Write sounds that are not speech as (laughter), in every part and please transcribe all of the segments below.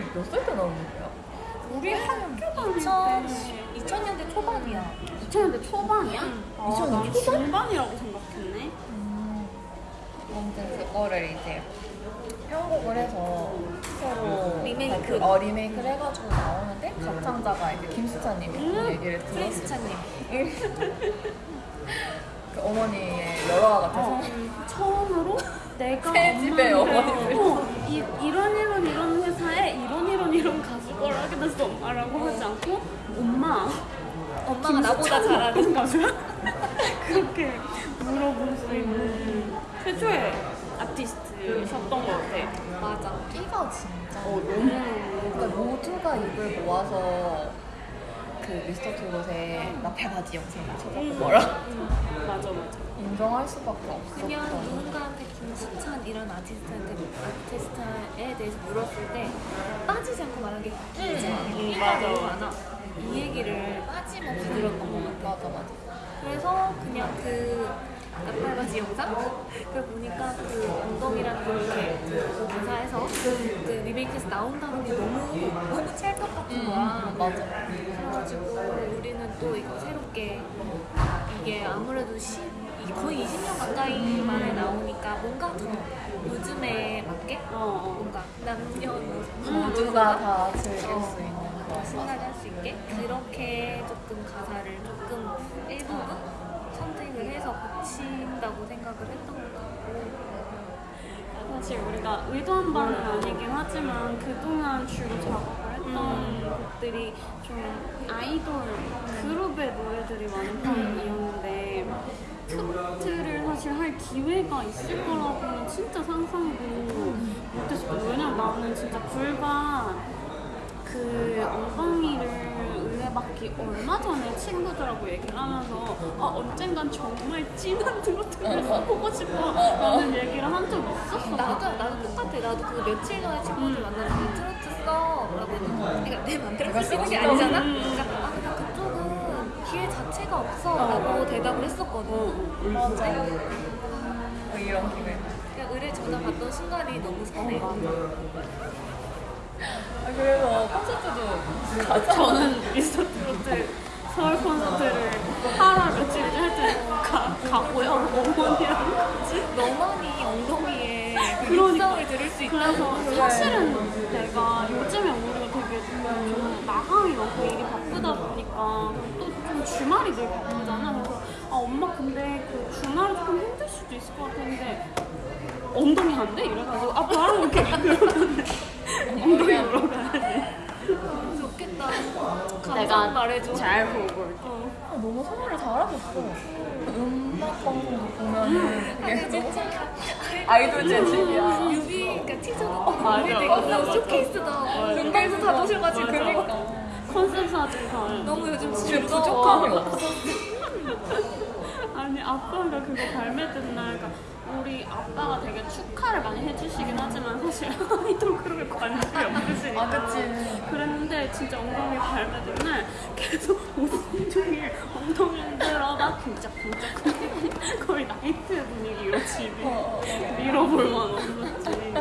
몇 살 때 나온 노래야? 우리 학교 다닐 2000, 때 2000년대 초반이야. 2000년대 초반이야? 아, 2000년대 난 초반? 중반이라고 생각했네. 아무튼 그거를 이제 편곡을 해서 새로 리메이크. 어, 리메이크를 해가지고 나오는데 가창자가 이제 김수찬님이 음, 얘기를 들었을 프린스차님. (laughs) 그 어머니의 열화 같아서 처음으로 내가 새 집에 어머니를. 어, 이, 이런 이런 이런 하게 됐어 엄마라고 하지 않고 엄마 엄마가 나보다 잘하는. 어떤 가수야? (laughs) 그렇게 물어볼 수 있는 최초의 아티스트셨던 것 같아 맞아. 끼가 진짜 어 너무 그러니까 모두가 입을 모아서 그 미스터 트롯의 나팔바지 영상을 찾아보고 뭐라 (laughs) 음, 인정할 수밖에 없었던 그냥 누군가한테 김수찬 이런 아티스트한테 아티스트에 대해서 물었을 때 빠지지 않고 말한 게 끼지 음, 맞아. 많아. 이 얘기를 빠짐없이 들었던 것 같아. 맞아 맞아 그래서 그냥 그 나팔바지 영상? 그걸 보니까 그 엉덩이라는 걸 이렇게 그그 리메이크에서 나온다는 게 너무 너무 찰떡 같은 거야. 음, 맞아 그래가지고 우리는 또 이거 새롭게 이게 아무래도 시, 이 거의 20년 가까이 만에 나오니까 뭔가 더 요즘에 맞게? 어, 어. 뭔가 남녀 모두가 다 즐길 어. 수 있는 그런 신나게 할 수 있게? 그렇게 조금 가사를 조금 일부분 선택을 해서 고친다고 생각을 했던 것 같고. 사실 우리가 의도한 바는 아니긴 하지만 그동안 주로 작업을 했던 곡들이 좀 아이돌 그룹의 노래들이 많은 편이었는데 트로트를 사실 할 기회가 있을 거라고는 진짜 상상도 못했었거든 왜냐면 나는 진짜 불과 그 엉덩이를 의뢰받기 얼마 전에 친구들하고 얘기를 하면서 아, 언젠간 정말 진한 트로트를 (laughs) 써보고 싶어 라는 얘기를 한 적이 있었어 나도 나도 똑같아 나도 그 며칠 전에 친구들 음. 만나서 트로트 써 라고 했는데 그러니까 내 맘대로 쓰는 게 아니잖아 음. 그러니까 기회 자체가 없어 라고 대답을 했었거든. 맞아 뭐 이런 기회 그냥 의뢰 전화 받던 순간이 너무 설레 아, 그래서 콘서트도 가자. 저는 미스터 트로트 서울 콘서트를 하루 며칠째 할때 가고요. 어머니랑 같이. 너만이 엉덩이에 그 그러니까. 들을 수 있다 그래서 사실은 내가 요즘에 우리가 되게 좀 마감이 많고 일이 바 쁘다 보니까 또 좀 주말이 되게 바쁘잖아. 그래서 아 엄마 근데 그 주말이 조금 힘들 수도 있을 것 같은데 엉덩이 안 돼? 이래가지고 아 바로 이렇게 (laughs) 엉덩이 가야지. 좋겠다. 내가 말해줘. 잘 보고 어. 아, 너무 선물을 잘하셨어. 음악 보면은 되게 아니 진짜 아이돌 재질이야. 뮤비 그러니까 티저도 맞아. 뮤비도 쇼케이스도 음방도 다 보셔가지고 그러니까 컨셉 사진 다 너무 요즘 즐거워 부족함이 없어. 아니 아빠가 그거 발매된 날 그러니까 우리 아빠가 되게 축하를 많이 해주시긴 하지만 사실 아이돌 그룹에 관심이 없으시니까. 아 그치. 그랬는데 진짜 엉덩이 발매된 날 계속 온종일 엉덩이 흔들어 나 쿵짝쿵짝 거의 나이트 분위기로 집이 어, 밀어볼 만 없었지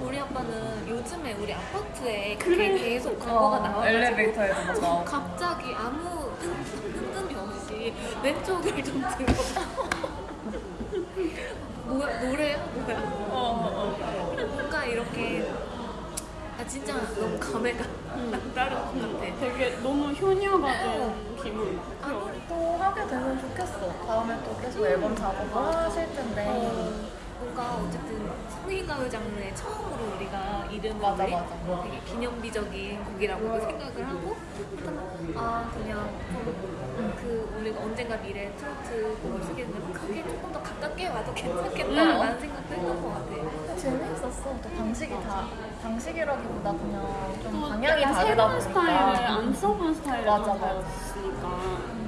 우리 아빠는 요즘에 우리 아파트에 그래. 계속 광고가 어, 나와가지고 엘리베이터에도 막 나오고. 갑자기 아무 뜬금이 없이 왼쪽을 좀 들어 (laughs) 뭐야 노래야? 뭐야? 어, 어, 그냥 뭔가 이렇게. 아 진짜 너무 감회가 남다른 것 같아. 되게 너무 효녀가 된 기분. 어. 또 하게 되면 좋겠어. 다음에 또 계속 앨범 작업을 하실 텐데. 어, 뭔가 어쨌든 성인 가요 장르에 처음으로 우리가 이름을 맞아, 맞아. 되게 기념비적인 곡이라고 생각을 하고 아 그냥 좀그 우리가 언젠가 미래 트로트 곡을 쓰게 되면 그게 조금 더 가깝게 와도 괜찮겠다라는 생각도 했던 것 같아. 재밌었어 또 방식이 다 방식이라기보다 그냥 좀또 방향이 다르다 새로운 보니까 스타일을 안 써본 스타일을 맞아, 맞아. 우리는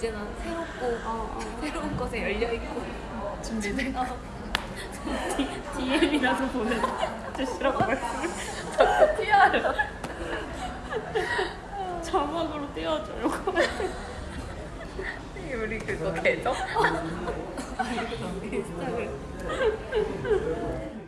언제나 새롭고 어, 어. 새로운 것에 열려 있고. 준비돼. 어, DM이라도 보내 주시라고 말씀을 PR 자막으로 띄워줘요. (laughs) 우리 그거 계정? 인스타그램 (laughs)